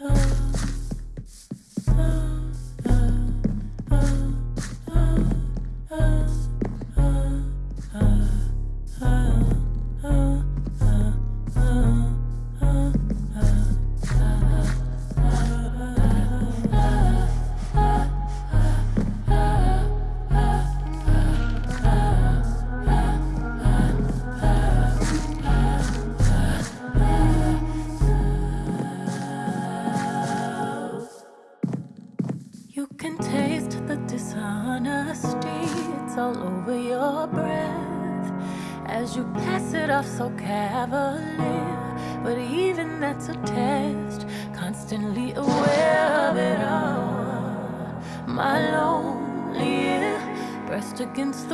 You pressed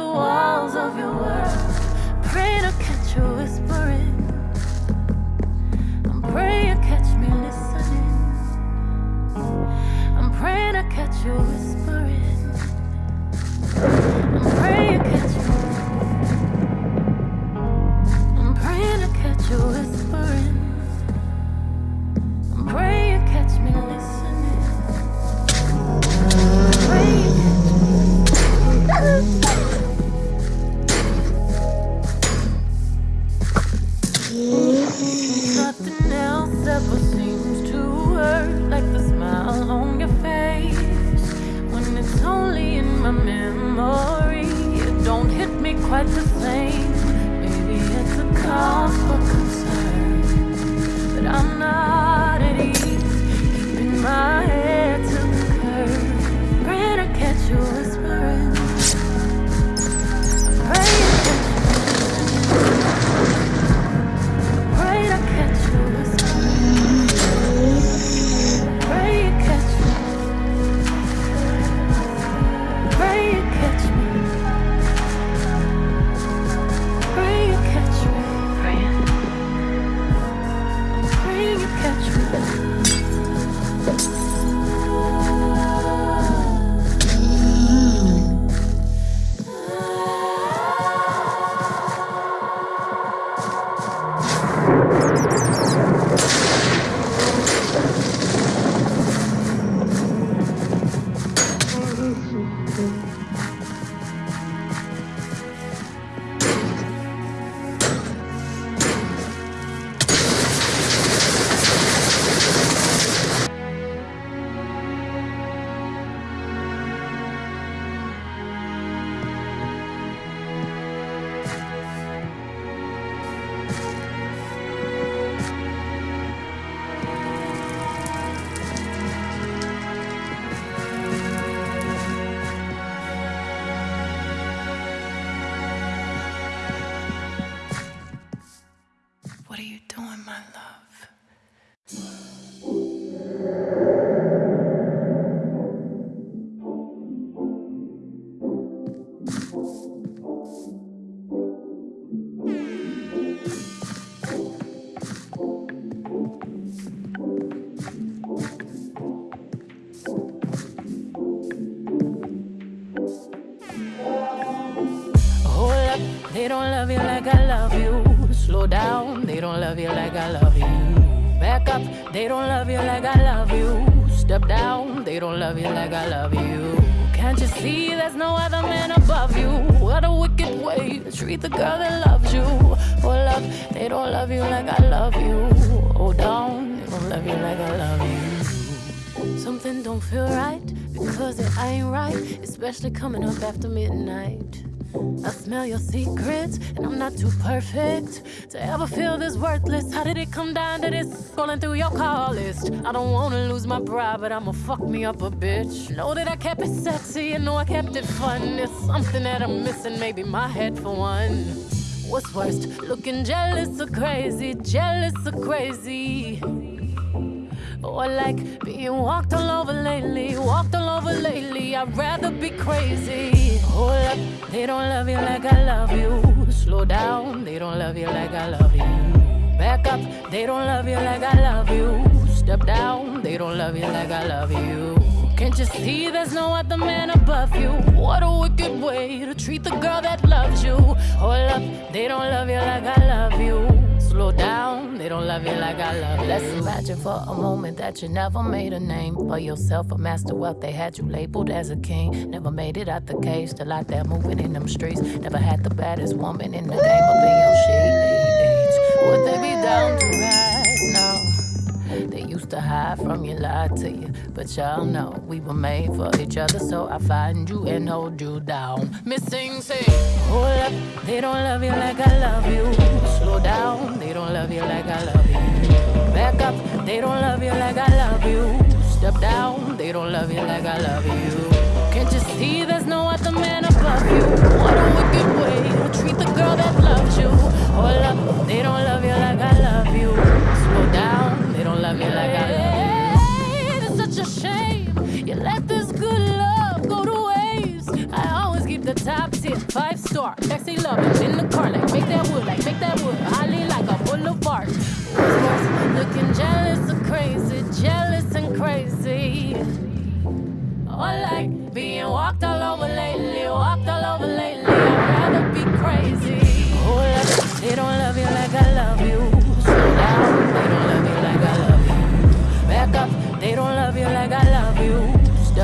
they don't love you like I love you. Step down, they don't love you like I love you. Can't you see there's no other man above you? What a wicked way to treat the girl that loves you. Hold love, they don't love you like I love you. Oh, Hold down, they don't love you like I love you. Something don't feel right because it ain't right, especially coming up after midnight. I smell your secrets, and I'm not too perfect to ever feel this worthless. How did it come down to this? Scrolling through your call list. I don't wanna lose my pride, but I'ma fuck me up a bitch. Know that I kept it sexy, and know I kept it fun. There's something that I'm missing, maybe my head for one. What's worst, looking jealous or crazy, jealous or crazy? Or like being walked all over lately, walked all over lately. I'd rather be crazy. Hold up, they don't love you like I love you. Slow down, they don't love you like I love you. Back up, they don't love you like I love you. Step down, they don't love you like I love you. Can't you see there's no other man above you? What a wicked way to treat the girl that loves you. Hold up, they don't love you like I love you. Slow down. They don't love you like I love. Let's imagine for a moment that you never made a name for yourself, a master wealth. They had you labeled as a king. Never made it out the cage, still out there moving in them streets. Never had the baddest woman in the game up in your sheets. Would they be down to ride? They used to hide from you, lie to you. But y'all know we were made for each other, so I find you and hold you down. Missing, say, hold up, they don't love you like I love you. Slow down, they don't love you like I love you. Back up, they don't love you like I love you. Step down, they don't love you like I love you. Can't you see there's no other man above you? What a wicked way to treat the girl that loves you. Hold up, they don't love you like I love you. Slow down love you like I love you. It's such a shame you let this good love go to waste. I always keep the top tier, five star, sexy love in the car, like make that wood, like make that wood, highly like a boulevard. Looking jealous or crazy, jealous and crazy. Or like being walked all over lately, walked all over lately. I'd rather be crazy. Oh, they don't love you like I love you.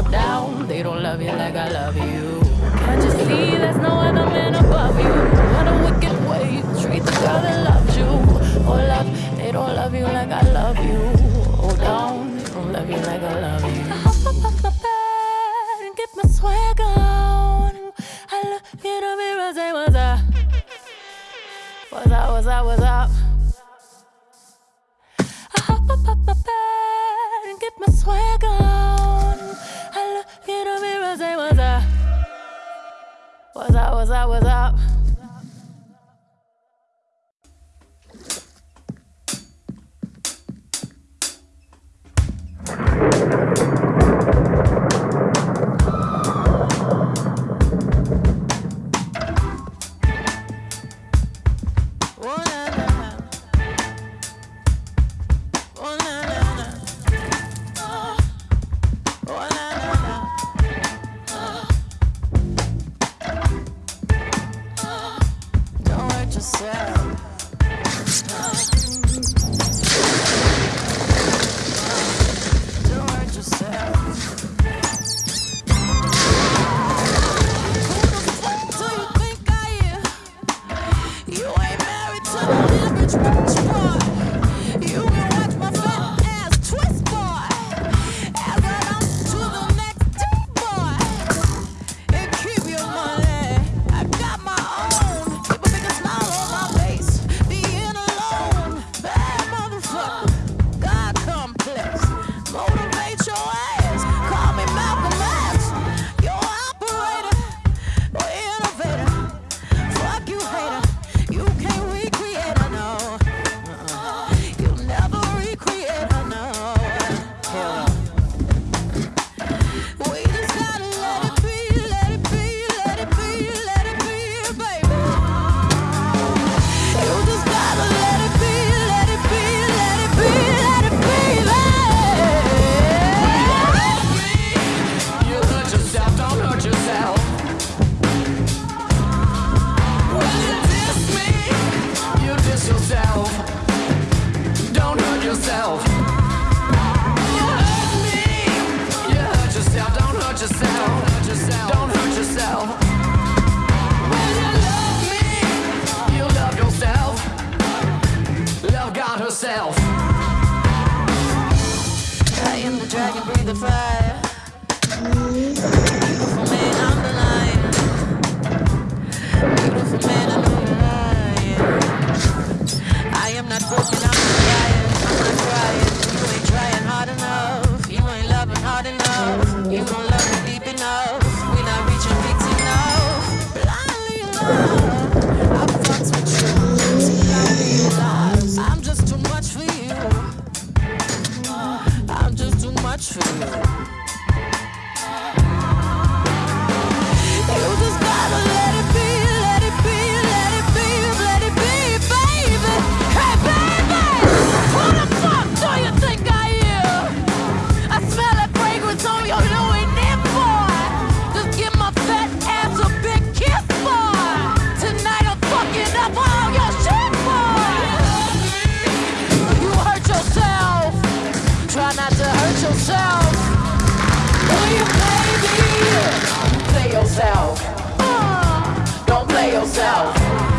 Step down, they don't love you like I love you. Can't you see there's no other man above you? What a wicked way you treat the girl that loves you. Oh, love, they don't love you like I love you. Oh, Hold on, they don't love you like I love you. I hop up off the bed and get my swag on. I look in the mirror, say what's up. What's up, what's up, what's up? up up my bed and get my swag on. What's up, what's up, what's up. breathe the fire. yourself? Will you play me? Play yourself. Don't play yourself.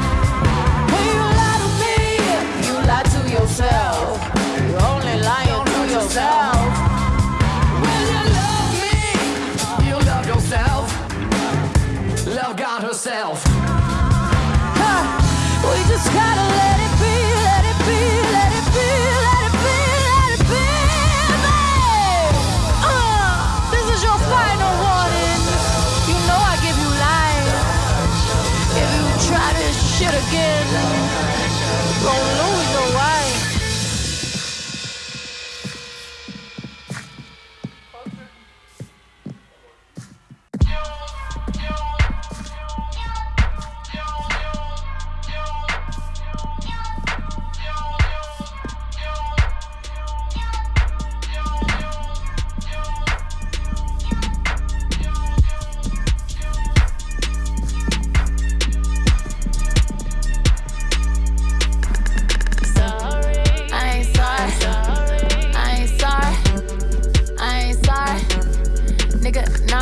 nigga, no.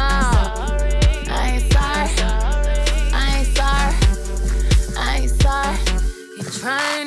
I ain't sorry. I ain't sorry. I ain't sorry. You trying.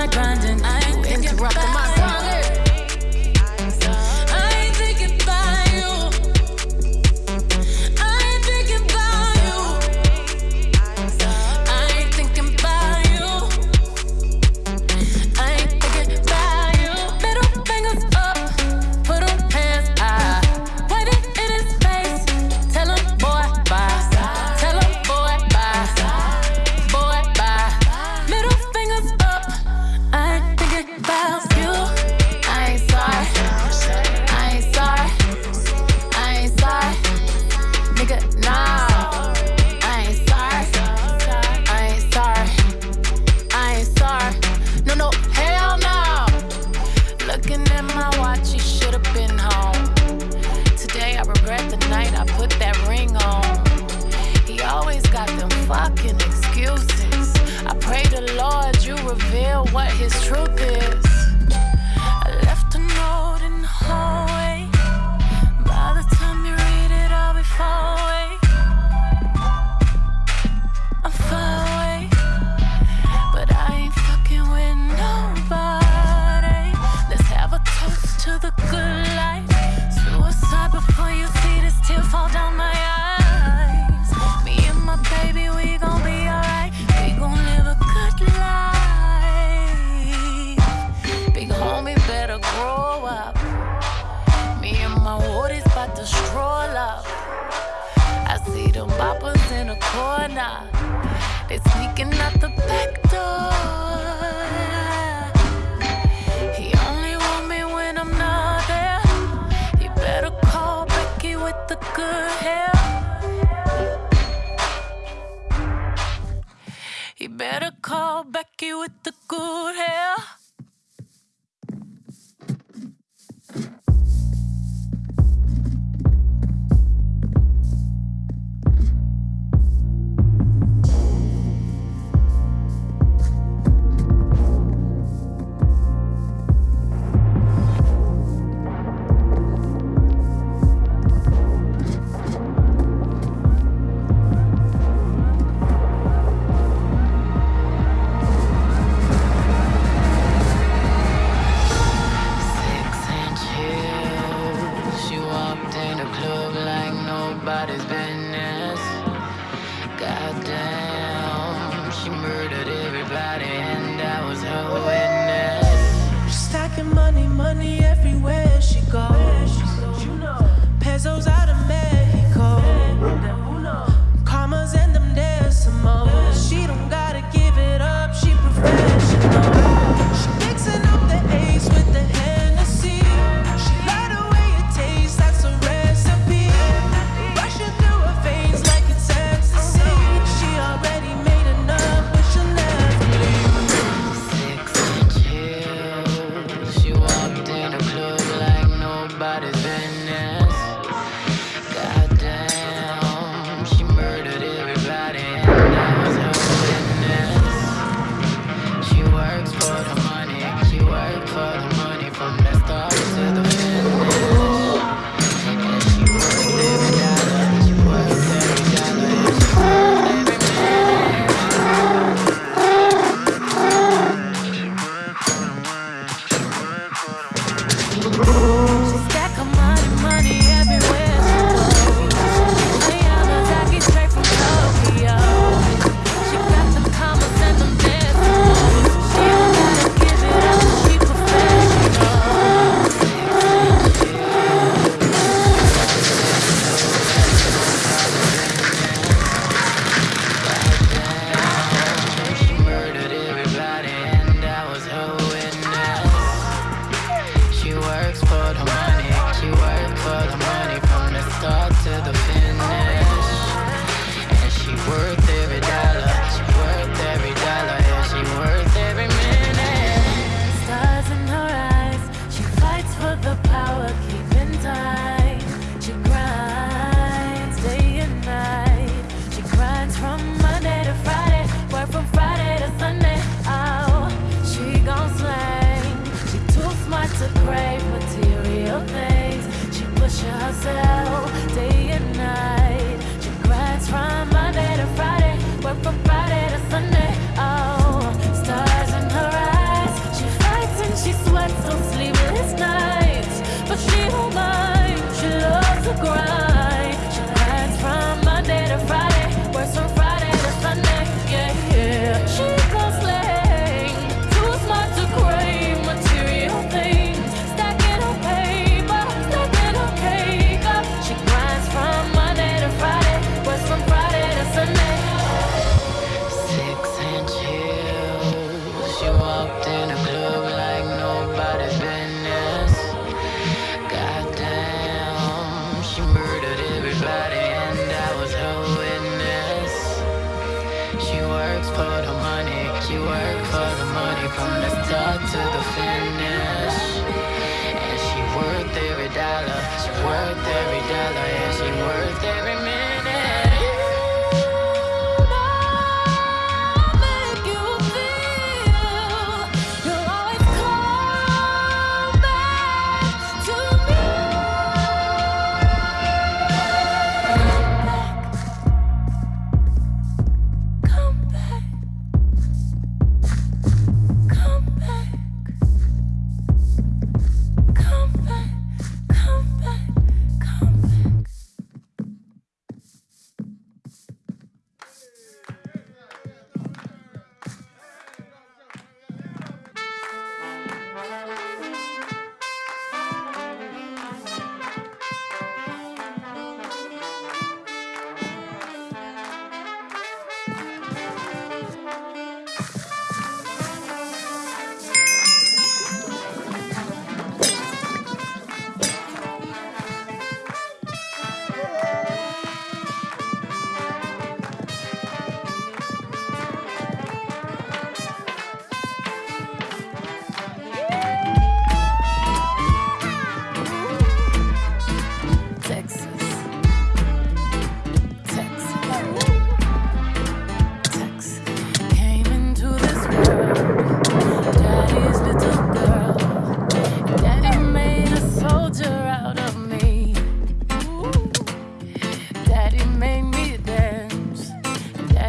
not grinding.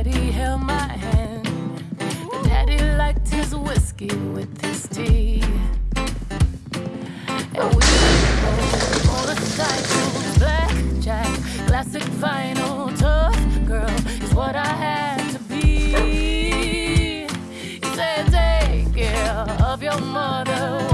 Daddy held my hand. But Daddy liked his whiskey with his tea. And we were motorcycles, blackjack, classic vinyl, tough girl is what I had to be. He said, take care of your mother.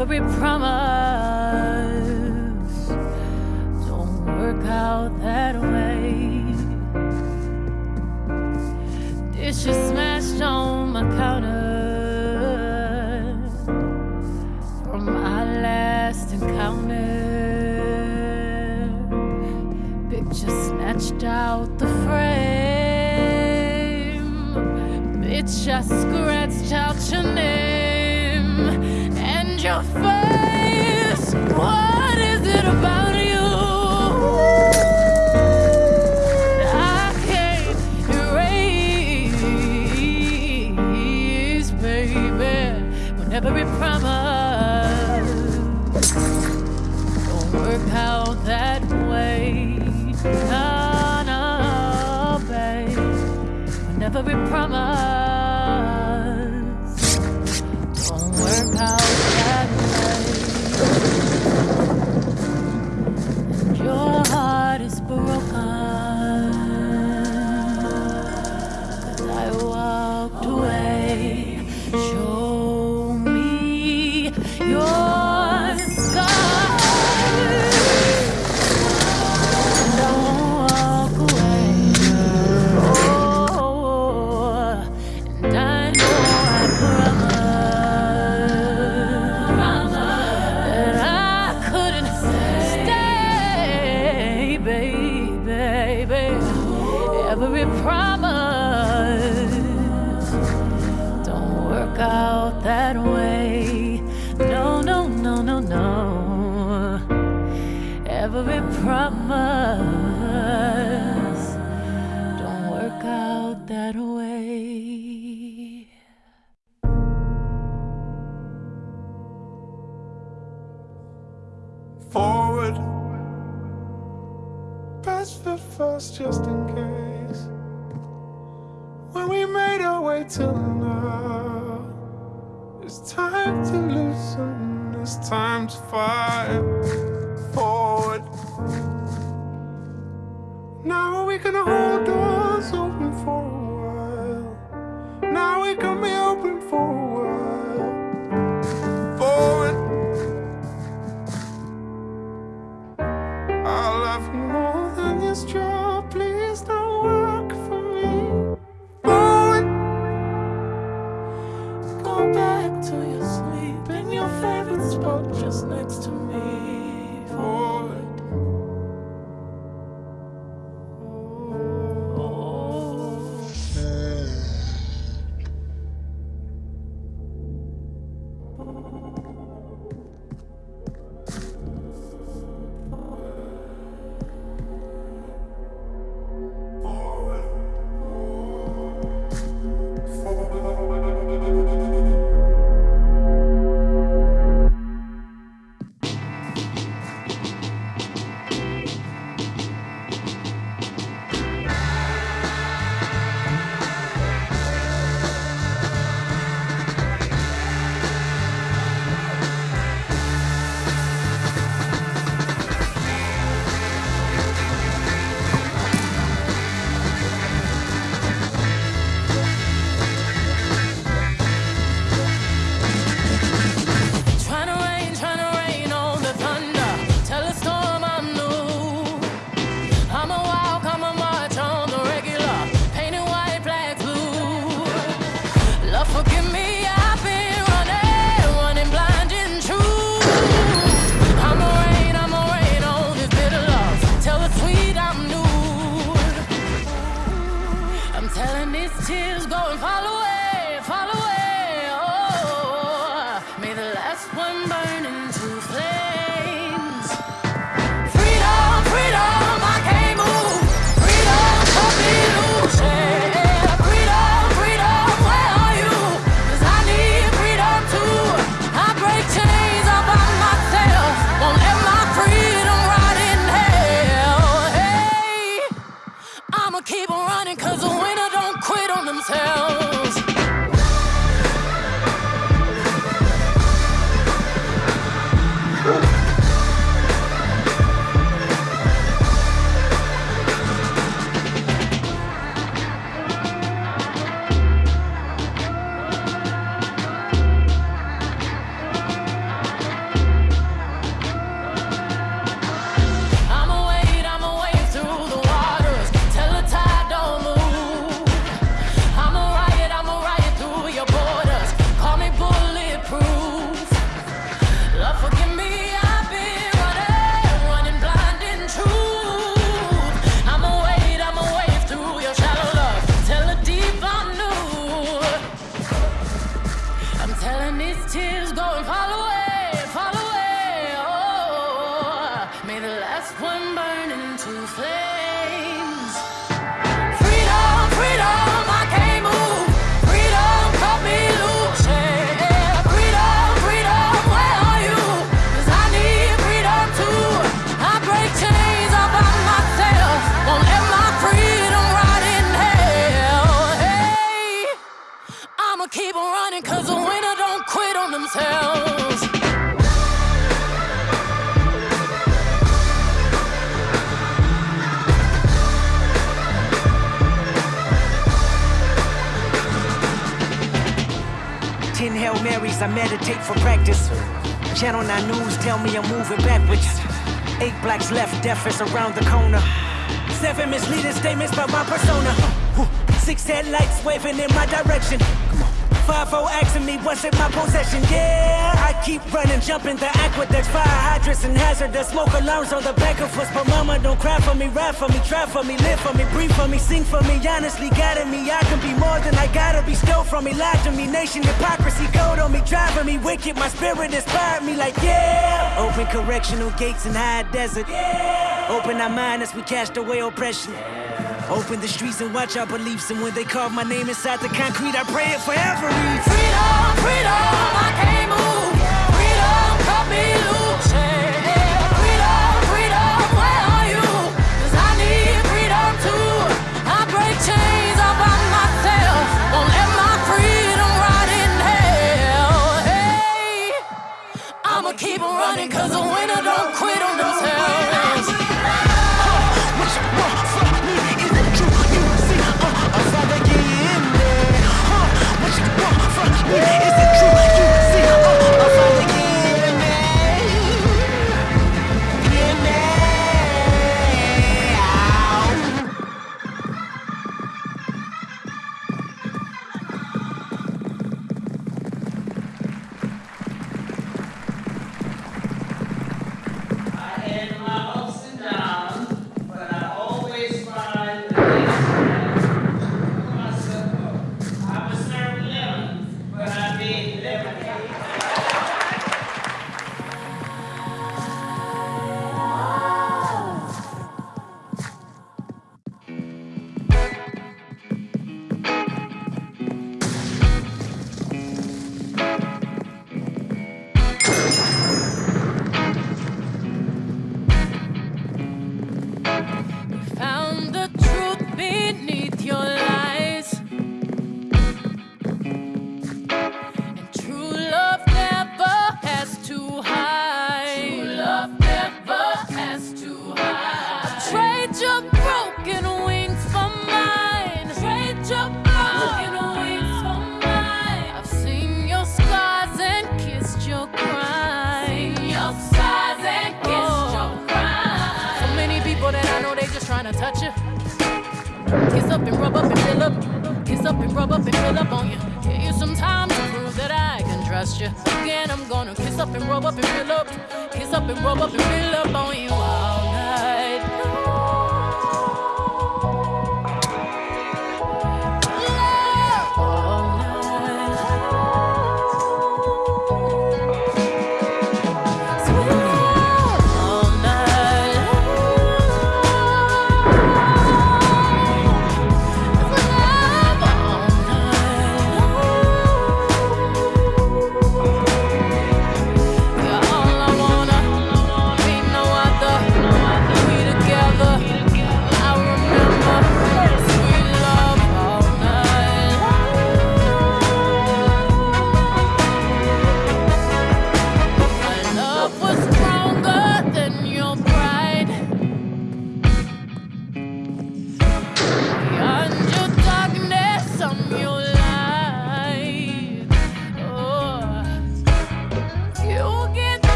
every promise don't work out that way. Dishes smashed on my counter from our last encounter. Picture snatched out the frame. Bitch, I scratched. Meditate for practice. Channel 9 News tell me I'm moving backwards. Eight blacks left, death is around the corner. Seven misleading statements about my persona. Six headlights waving in my direction. 5 asking me what's in my possession. Yeah, I keep running, jumping the aqueducts, fire hydrants and hazardous smoke alarms on the back of us. But mama, don't cry for me, ride for me, drive for me, live for me, breathe for me, sing for me. Honestly, guiding me, I can be more than I gotta be. Stole from me, lied to me, nation hypocrisy, gold on me, driving me wicked. My spirit inspired me, like yeah. Open correctional gates in high desert. Yeah. Open our mind as we cast away oppression. Open the streets and watch our beliefs. And when they carve my name inside the concrete, I pray it forever. Freedom, freedom, I can't move. Is your size and kiss oh. your crime. So many people that I know they just trying touch you. Kiss up and rub up and fill up. Kiss up and rub up and fill up on you. Give you some time to prove that I can trust you. Again, I'm gonna kiss up and rub up and fill up. Kiss up and rub up and fill up on you. Oh.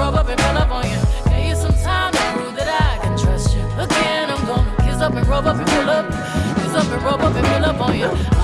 Up and rub up on ya, give you some time to prove that I can trust you. Again I'm gonna kiss up and rub up and fill up. Kiss up and rub up and fill up on you.